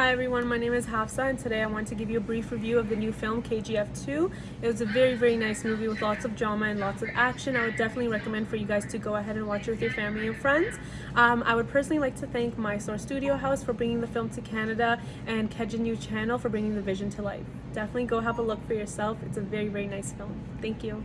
Hi everyone, my name is Hafsa and today I want to give you a brief review of the new film KGF 2. It was a very very nice movie with lots of drama and lots of action. I would definitely recommend for you guys to go ahead and watch it with your family and friends. Um, I would personally like to thank Mysore Studio House for bringing the film to Canada and Kejin New Channel for bringing the vision to life. Definitely go have a look for yourself. It's a very very nice film. Thank you.